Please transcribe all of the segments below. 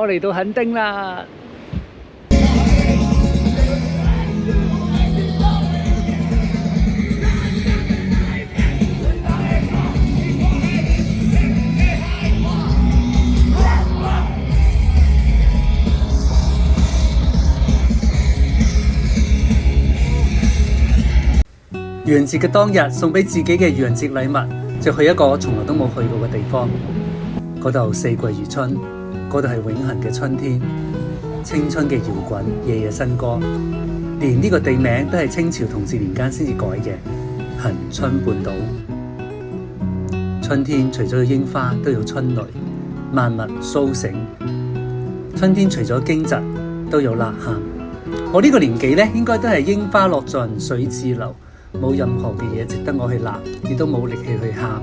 我嚟到垦丁啦！元节嘅当日，送俾自己嘅元节礼物，就去一个从来都冇去过嘅地方。嗰度四季如春。嗰度係永恆嘅春天，青春嘅搖滾，夜夜新歌。連呢個地名都係清朝同治年間先至改嘅，恒春半島。春天除咗有櫻花，都有春雷，萬物苏醒。春天除咗惊蛰，都有呐喊。我呢個年紀呢，應該都係櫻花落盡，水自流，冇任何嘅嘢值得我去吶，亦都冇力氣去喊。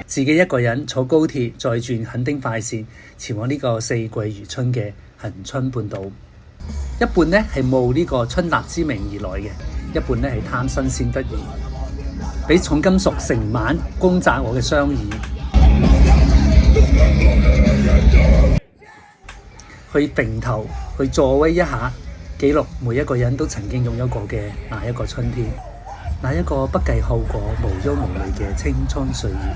自己一個人坐高鐵，再轉肯丁快線，前往呢個四季如春嘅恒春半島。一半呢係冒呢個春達之名而來嘅，一半呢係貪新鮮得意。俾重金屬成晚攻砸我嘅双耳，去定頭去助威一下，記錄每一個人都曾經擁有過嘅那一個春天，那一個不計後果、無憂無慮嘅青春歲月。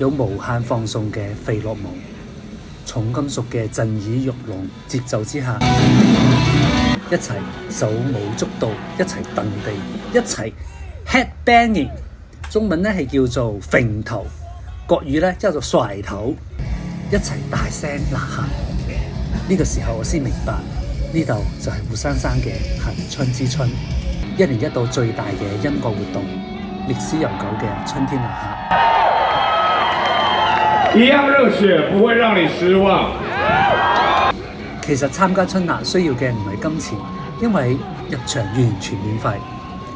有無限放送嘅费洛蒙，重金屬嘅震耳欲聋節奏之下，一齊手舞足蹈，一齊蹬地，一齊 head banging，中文咧係叫做揈頭，國語咧叫做甩頭，一齊大聲呐喊。呢個時候我先明白，呢度就係活生生嘅《行春之春》，一年一度最大嘅音樂活動，歷史悠久嘅春天呐喊。一样热血，不会让你失望。其实参加春捺需要嘅唔系金钱，因为入场完全免费。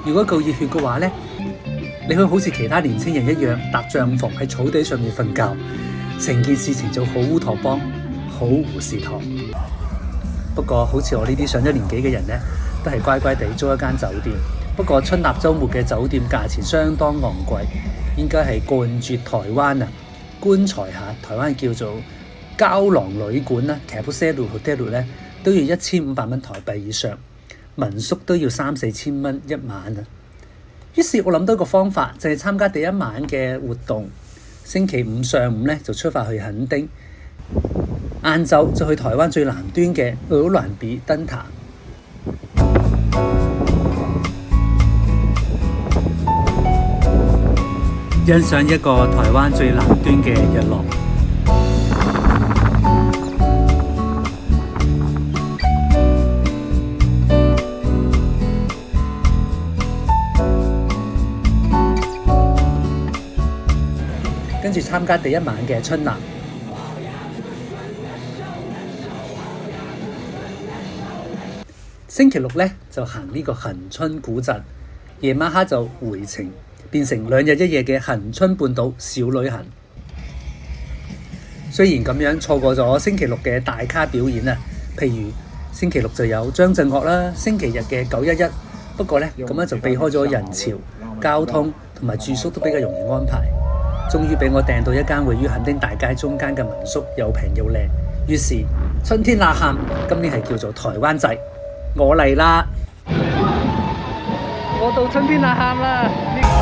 如果够热血嘅话咧，你可以好似其他年轻人一样搭帐篷喺草地上面瞓觉，成件事情就好乌托邦、好胡士堂。不过好似我呢啲上咗年纪嘅人咧，都系乖乖地租一间酒店。不过春捺周末嘅酒店价钱相当昂贵，应该系冠绝台湾啊！棺材下，台灣叫做膠囊旅館啦，其實 k s h l e hotel 咧都要一千五百蚊台幣以上，民宿都要三四千蚊一晚啊。於是，我諗到一個方法，就係參加第一晚嘅活動，星期五上午咧就出發去肯丁，晏晝就去台灣最南端嘅魯蘭比登塔。欣赏一个台湾最南端嘅日落，跟住参加第一晚嘅春南。星期六呢，就行呢个恒春古镇，夜晚黑就回程。變成兩日一夜嘅恒春半島小旅行。雖然咁樣錯過咗星期六嘅大咖表演啊，譬如星期六就有張振岳啦，星期日嘅九一一。不過呢，咁样就避開咗人潮、交通同埋住宿都比較容易安排。終於俾我訂到一間位於恆丁大街中間嘅民宿，又平又靚。於是春天呐喊，今年係叫做台灣仔，我嚟啦！我到春天吶喊啦！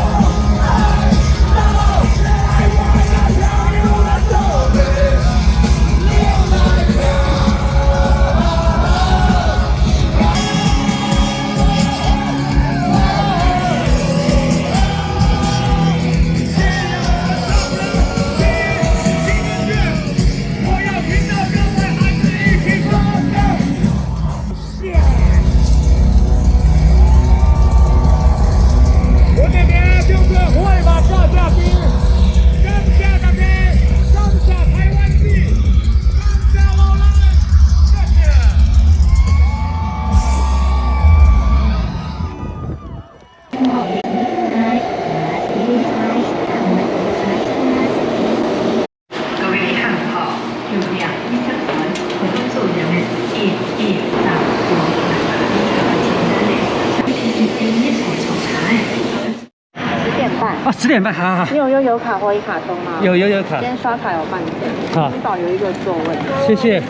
点半，好好好。你有悠游卡或一卡通吗？有悠游卡。今天刷卡有半价。好，你保留一个座位。谢谢。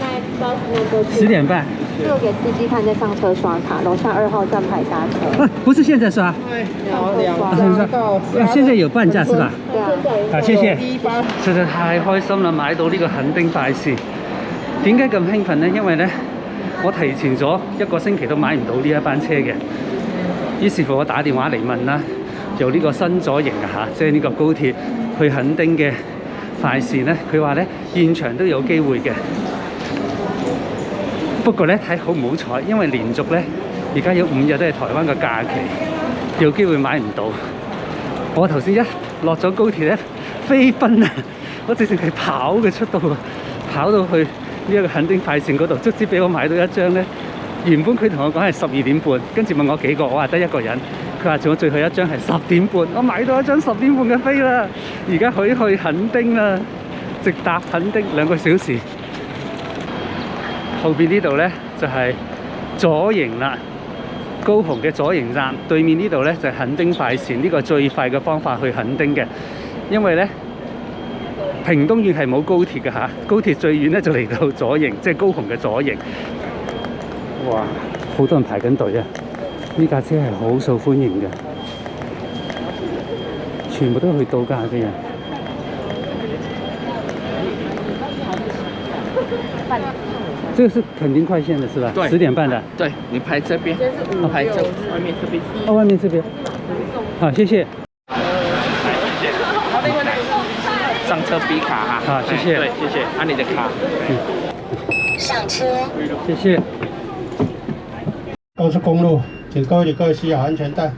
十点半。就给司机看，再上车刷卡。楼下二号站牌搭车。不，不是现在刷，等会刷。现在有半价是吧？对啊。好，谢谢。实在太开心了，买到呢个肯定大事。点解咁兴奋呢？因为呢，我提前咗一个星期都买唔到呢一班车嘅。于是乎，我打电话嚟问啦。做呢個新左營啊，嚇！即係呢個高鐵去垦丁嘅快線咧，佢話咧現場都有機會嘅。不過咧睇好唔好彩，因為連續咧而家有五日都係台灣嘅假期，有機會買唔到。我頭先一落咗高鐵咧，飛奔啊！我直情係跑嘅速度啊，跑到去呢一個垦丁快線嗰度，足之俾我買到一張咧。原本佢同我講係十二點半，跟住問我幾個，我話得一個人。佢話仲有最後一張係十點半，我買到一張十點半嘅飛啦。而家以去垦丁啦，直達垦丁兩個小時。後面呢度呢，就係左营啦，高雄嘅左营站。對面呢度呢，就垦丁快線，呢個最快嘅方法去垦丁嘅。因為呢。屏東縣係冇高鐵嘅嚇，高鐵最遠咧就嚟到左營，即係高雄嘅左營。哇，好多人排緊隊啊！呢架車係好受歡迎嘅，全部都去度假嘅人。這是肯定快線嘅，是吧？十點半的。對，你排這邊，我排这外面這邊，哦，外面這邊。好，謝謝。上車比卡哈，好，謝謝。對，謝謝，按你的卡。上車。謝謝。高速公路，请各位旅客系好安全带。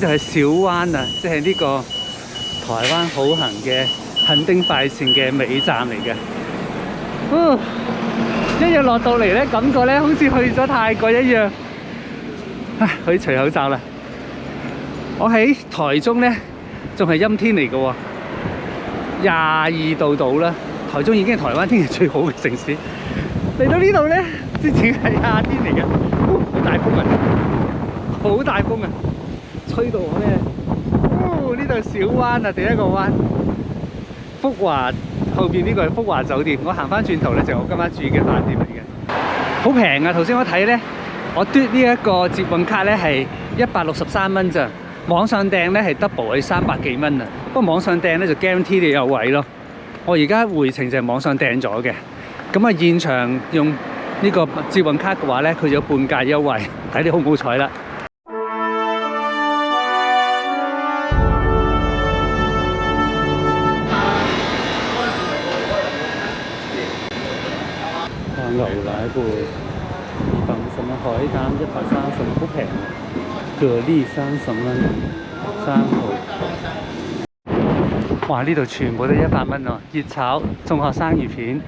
呢度系小湾啊，即系呢个台湾好行嘅垦丁快线嘅尾站嚟嘅。嗯，一日落到嚟咧，感觉咧好似去咗泰国一样。唉，可以除口罩啦。我喺台中咧，仲系阴天嚟嘅，廿二度度啦。台中已经台湾天气最好嘅城市。嚟到呢度咧，之前系夏天嚟嘅，好大风啊，好大风啊！呢度咧，呢度小弯啊，第一个弯。福华后边呢个系福华酒店，我行翻转头咧就我今晚住嘅饭店嚟嘅，好平啊！头先我睇咧，我嘟呢一个捷运卡咧系一百六十三蚊咋，网上订咧系 double 去三百几蚊啊，不过网上订咧就 n T 你有位咯。我而家回程就系网上订咗嘅，咁啊现场用呢个捷运卡嘅话咧，佢有半价优惠，睇你好唔好彩啦。蛤蜊三十蚊，生蚝。哇！呢度全部都一百蚊哦，熱炒、仲合生魚片、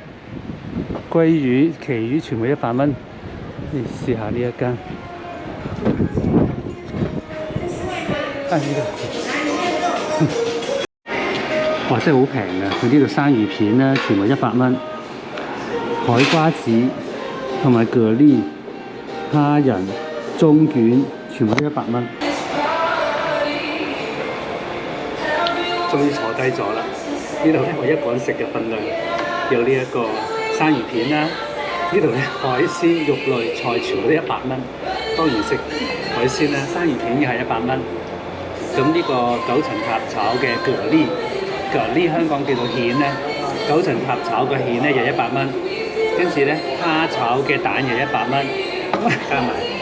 鲑魚、鰭魚全部一百蚊。你試下呢一間。哇！真係好平啊！佢呢度生魚片咧，全部一百蚊。海瓜子同埋蛤蜊、蝦仁中卷。全部都一百蚊，終於坐低咗啦。呢度咧我一個人食嘅分量，有呢一個生魚片啦。呢度咧海鮮肉類菜全部都一百蚊。當然食海鮮啦，生魚片又係一百蚊。咁呢個九層塔炒嘅蛤蜊，蛤蜊香港叫做蜆咧，九層塔炒嘅蜆咧又一百蚊。跟住咧蝦炒嘅蛋又一百蚊，加埋。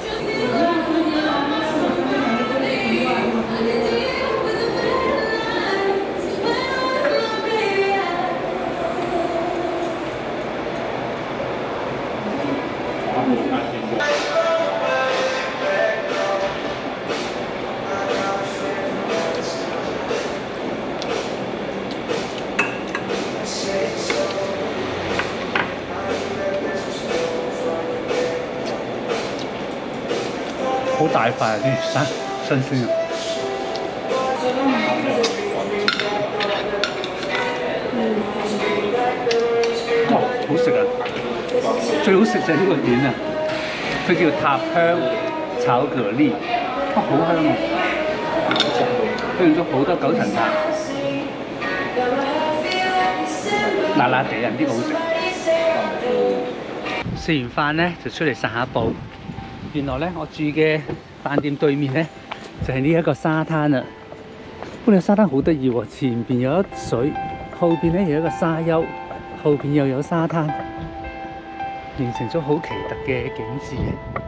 白飯、啲沙、生菜。嗯。哇，好食啊！最好食就呢個點啊，佢叫塔香炒蛤蜊，哇，好香啊！佢用咗好多九層塔，辣辣地呢个好食。食完飯咧就出嚟散下步。原來咧我住嘅。饭店对面咧就系呢一个沙滩啦，咁样沙滩好得意喎，前边有一水，后边咧有一个沙丘，后边又有沙滩，形成咗好奇特嘅景致嘅。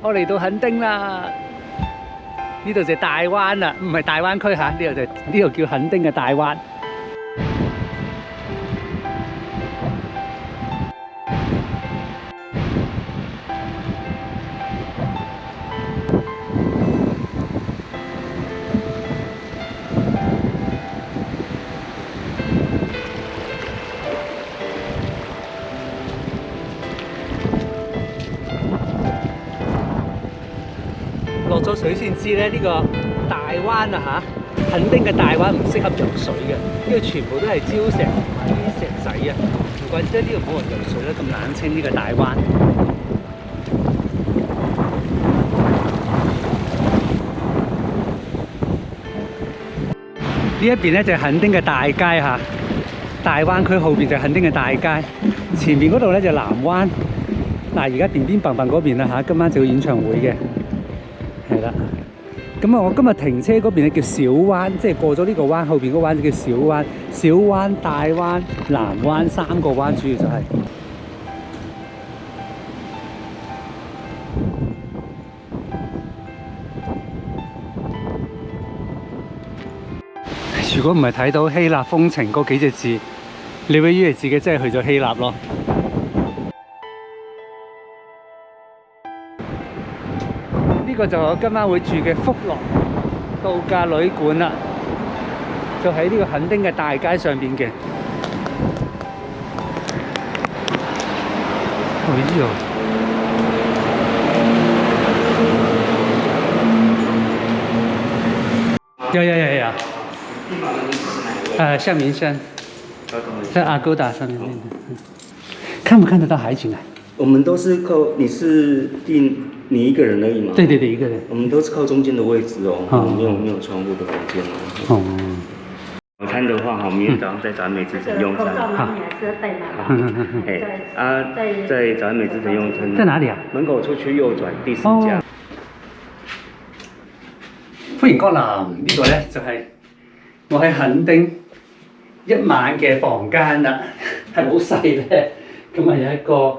我嚟到垦丁啦，呢度就大湾啦，唔系大湾区吓，呢度就呢度叫垦丁嘅大湾。呢個大灣啊嚇，恆丁嘅大灣唔適合游水嘅，因為全部都係礁石、啲石仔啊，唔怪得呢度冇人游水啦，咁冷清呢個大灣。呢一邊咧就垦丁嘅大街吓，大灣區後边就垦丁嘅大街，前面嗰度咧就南灣。嗱，而家邊邊笨笨嗰邊啦吓，今晚就有演唱會嘅，係啦。咁啊，我今日停車嗰邊咧叫小灣，即係過咗呢個灣後面嗰灣就叫小灣、小灣、大灣、南灣三個灣，主要就係。如果唔係睇到希臘風情嗰幾隻字，你會以為自己真係去咗希臘咯。呢個就我今晚會住嘅福樂度假旅館啦，就喺呢個肯丁嘅大街上面嘅。有有有有。啊，向明生，在阿勾達上面看唔看得到海景啊？我们都是靠，你是定你一个人而已嘛？对对对，一个人。我们都是靠中间的位置哦，没有没有窗户的房间哦。晚餐的话，好，明天早上在展美之前用餐。好。啊，在在展美之前用餐。在哪里啊？门口出去右转第四家。欢迎光临，呢个咧就系我喺恒丁一晚嘅房间啦，系好细咧，咁啊有一个。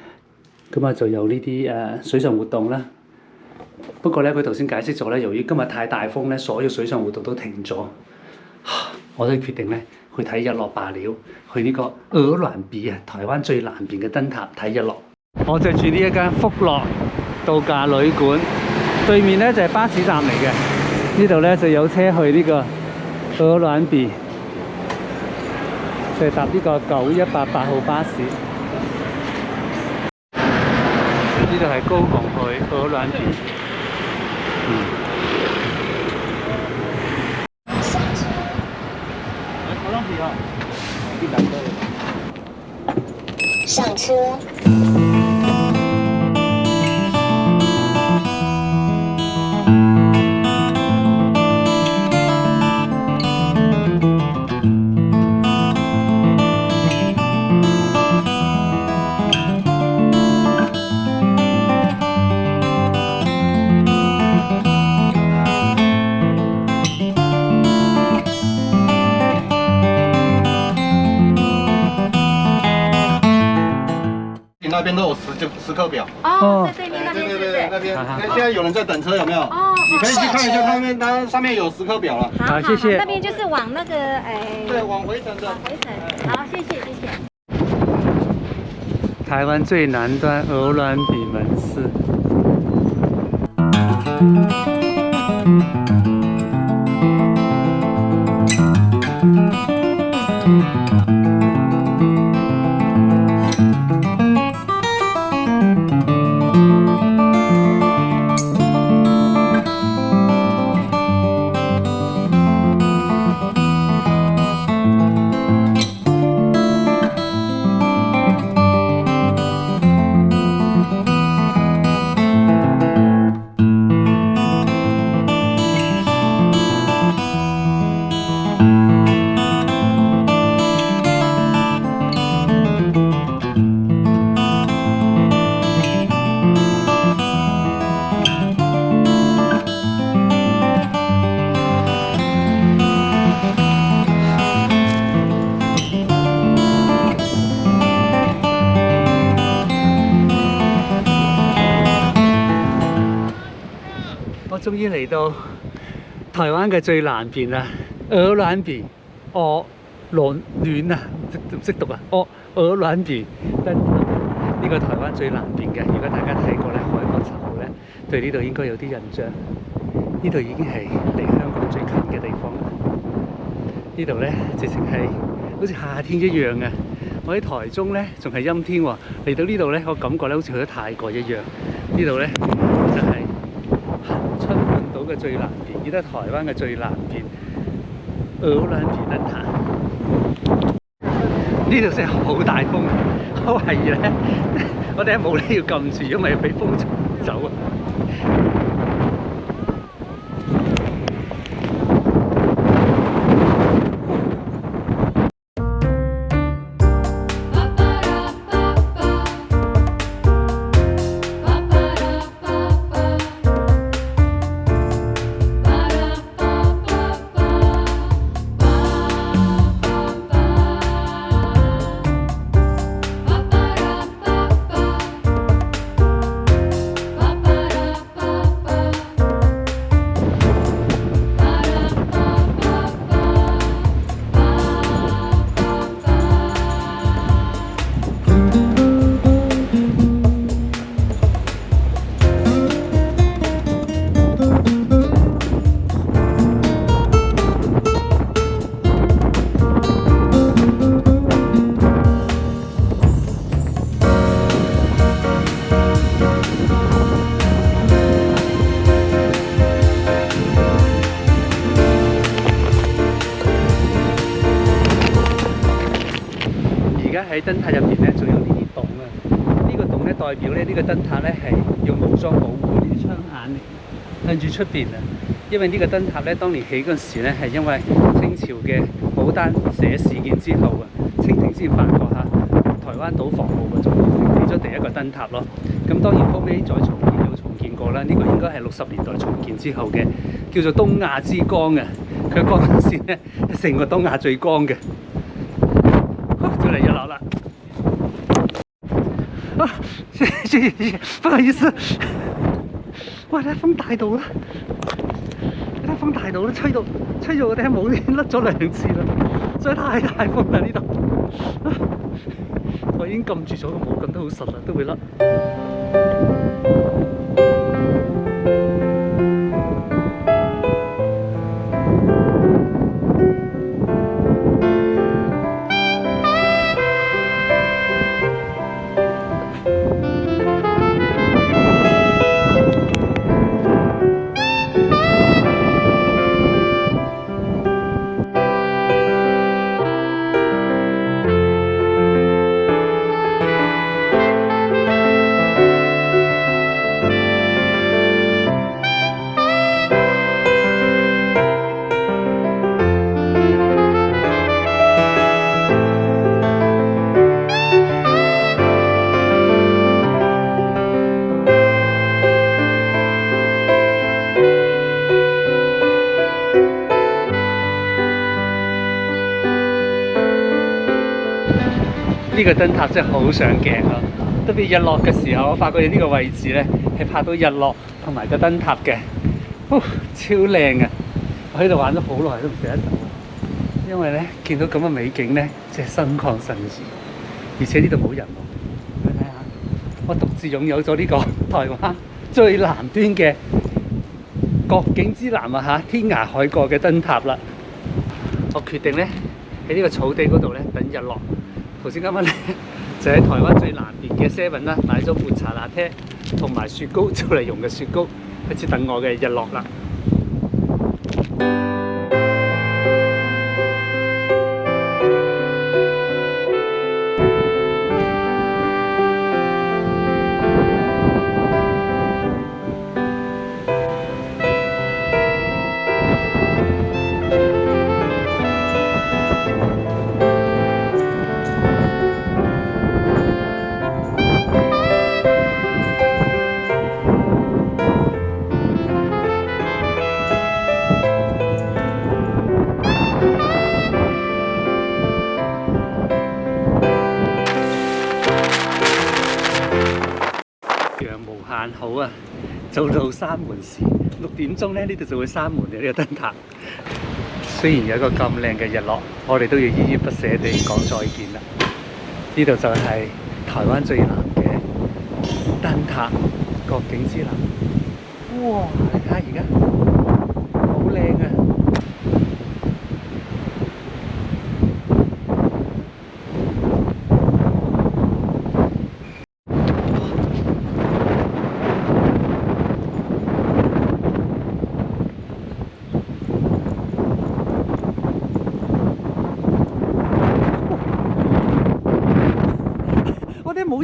咁啊，就有呢啲誒水上活動啦。不過咧，佢頭先解釋咗咧，由於今日太大風咧，所有水上活動都停咗。我都決定咧去睇日落罷了，去呢個俄蘭比啊，台灣最南邊嘅燈塔睇日落。我就住呢一間福樂度假旅館，對面咧就係巴士站嚟嘅。呢度咧就有車去呢個俄蘭比，就搭呢個九一八八號巴士。呢度係高行海，鹅南橋。嗯。上車。那边都有时就时刻表哦，对对对，对那边那现在有人在等车有没有？哦，你可以去看一下上面，它上面有时刻表了。好，谢谢。那边就是往那个哎。对，往回程的。往回程。好，谢谢谢谢。台湾最南端鹅銮鼻门市。台灣嘅最南邊啊，鹅卵鼻哦，卵卵啊，唔識唔識讀啊，哦，鹅卵鼻，呢個台灣最南邊嘅。如果大家睇過咧《海角七号咧，對呢度應該有啲印象。呢度已經係離香港最近嘅地方啦。呢度咧，直情係好似夏天一樣嘅。我喺台中咧，仲係陰天喎，嚟到呢度咧，我感覺咧好似去咗泰國一樣。呢度咧。嘅最南邊，見得台湾嘅最南边——敖蘭鐵燈塔。呢度真系好大风，風，怀疑咧，我哋喺帽咧要揿住，因為俾风吹走啊！喺燈塔入面咧，仲有呢啲洞啊！呢個洞咧代表咧，呢個燈塔咧係用武裝保護啲窗眼。向住出面啊，因為呢個燈塔咧，當年起嗰陣時咧，係因為清朝嘅武丹社事件之後啊，清廷先發覺嚇台灣島防禦嗰種，起咗第一個燈塔咯。咁當然後尾再重建，有重建過啦。呢個應該係六十年代重建之後嘅，叫做東亞之光啊！佢嗰陣時咧，成個東亞最光嘅。不好意思，哇！喺风大到啦，咧风大到啦，吹到吹到我顶帽甩咗两次啦，所以太大风啦呢度，我已经揿住咗个帽棍都好实啦，都会甩。呢個燈塔真係好上鏡啊！特別日落嘅時候，我發覺呢個位置咧係拍到日落同埋個燈塔嘅，超靚啊！我喺度玩咗好耐都唔捨得走，因為咧見到咁嘅美景咧，真係心曠神怡，而且呢度冇人。你睇下，我獨自擁有咗呢個台灣最南端嘅國境之南啊嚇，天涯海角嘅燈塔啦！我決定咧喺呢個草地嗰度咧等日落。頭先今晚咧 就喺台灣最南邊嘅 Seven 啦，買咗抹茶拿鐵同埋雪糕，就嚟用嘅雪糕開始等我嘅日落啦。六點鐘咧，呢度就會閂門嘅呢個燈塔。雖然有個咁靚嘅日落，我哋都要依依不捨地講再見啦。呢度就係台灣最南嘅燈塔國景之南。哇！你睇下而家～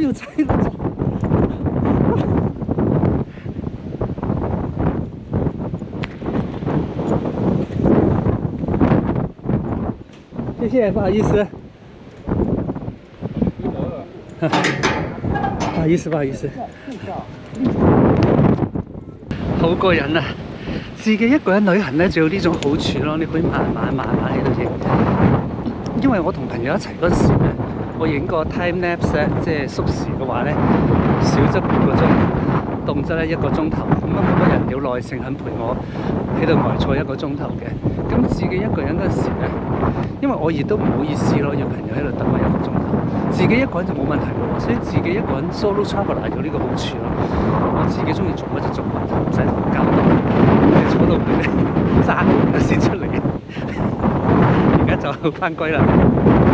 我有菜啦，多。谢谢，不好意思。不好意思，不好意思。好过瘾啊！自己一个人旅行咧就有呢种好处咯，你可以慢慢慢慢喺度影。因为我同朋友一齐嗰时。我影個 time lapse 咧，即係縮時嘅話咧，少則半個鐘，動則咧一個鐘頭。咁啊，冇乜人有耐性肯陪我喺度埋坐一個鐘頭嘅。咁自己一個人嗰時咧，因為我亦都唔好意思咯，要朋友喺度等我一個鐘頭。自己一個人就冇問題喎，所以自己一個人 solo travel 嚟咗呢個好處咯。我自己中意做乜就做乜，唔使同人交流，坐到佢山嗱 先出嚟，而家就翻歸啦。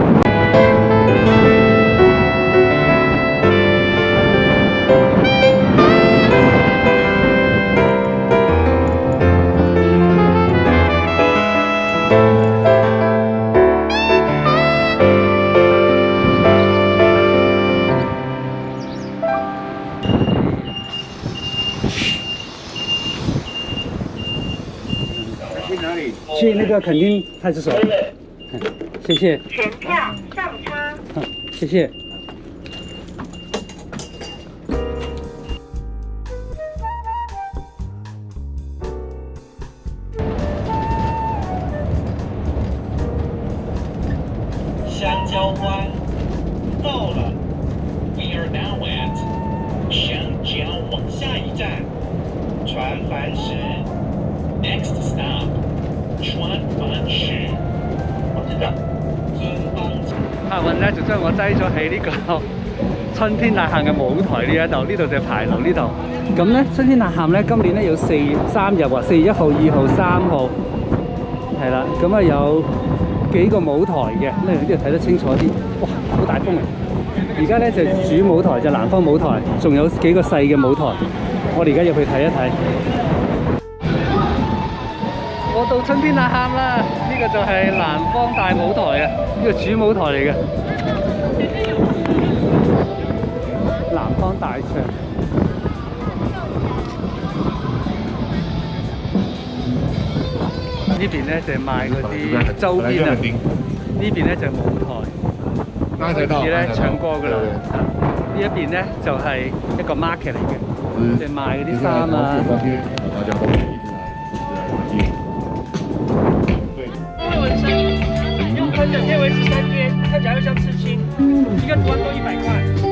那肯定派出所，谢谢。全票上车，谢谢。客运咧就将我挤咗喺呢个春天大喊嘅舞台呢一度，呢度就排樓呢度。咁咧，春天大喊咧，今年咧有四三日喎，四月一号、二号、三号，系啦。咁啊有几个舞台嘅，呢度睇得清楚啲。哇，好大风啊！而家咧就主舞台就南方舞台，仲有几个细嘅舞台。我哋而家入去睇一睇。邊啊喊啦！呢個就係南方大舞台啊，呢個主舞台嚟嘅。南方大场。呢邊咧就賣嗰啲周邊啊，呢邊咧就舞台，好似咧唱歌噶啦。呢一邊咧就係一個 market 嚟嘅，即係賣嗰啲衫啊。整天维持三天，看起来又像刺青，一个图案都一百块。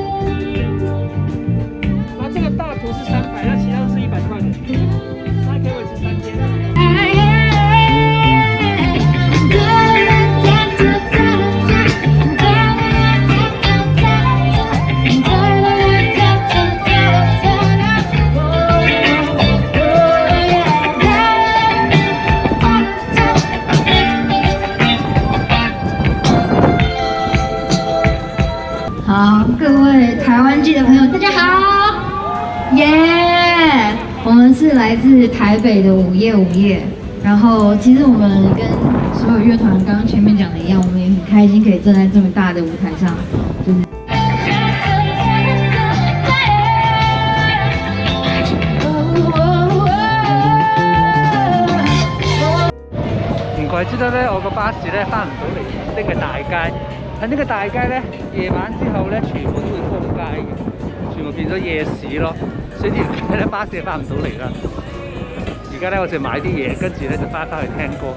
台北的午夜，午夜。然后，其实我们跟所有乐团刚刚前面讲的一样，我们也很开心可以站在这么大的舞台上。唔怪之得咧，我个巴士咧翻唔到嚟呢个大街。喺呢个大街咧，夜晚之后咧，全部都会封街嘅，全部变咗夜市咯。所以咧，巴士翻唔到嚟啦。家咧，我就买啲嘢，跟住咧就翻翻去听歌。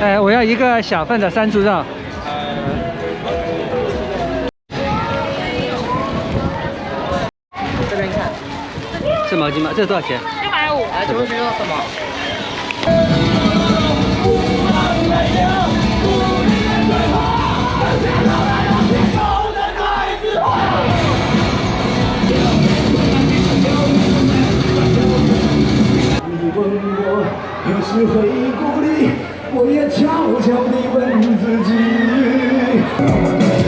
哎，我要一个小份的山猪肉。这边看，是毛巾吗？这多少钱？六百五。啊，請問需要什么？问我何时回故里，我也悄悄地问自己。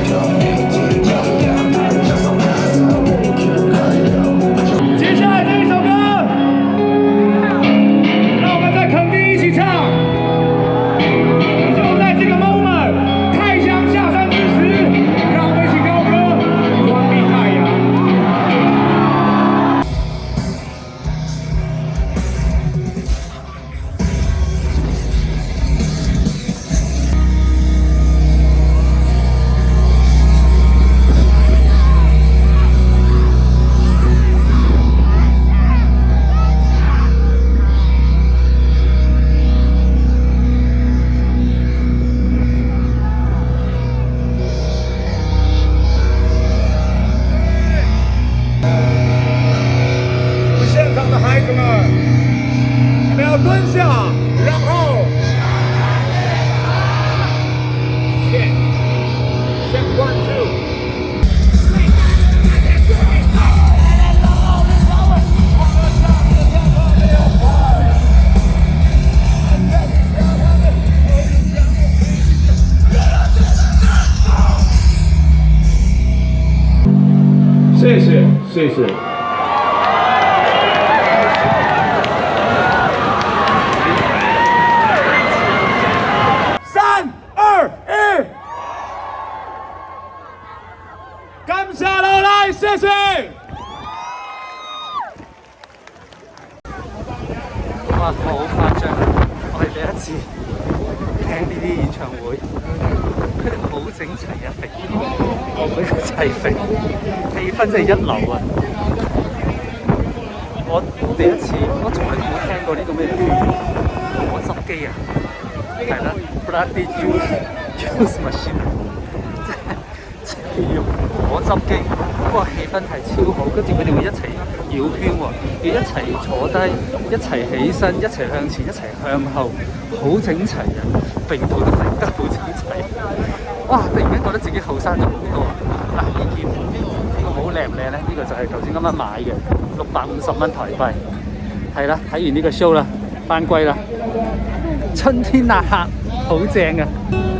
谢谢。用果汁机，嗰个气氛系超好，跟住佢哋会一齐绕圈喎，要一齐坐低，一齐起身，一齐向前，一齐向后，好整齐啊！並到都整得好整齐。哇！突然间觉得自己后生咗好多啊！嗱，呢件呢个好靓唔靓咧？呢个就系头先啱啱买嘅，六百五十蚊台币。系啦，睇完呢个 show 啦，翻归啦。春天啊客，好正啊！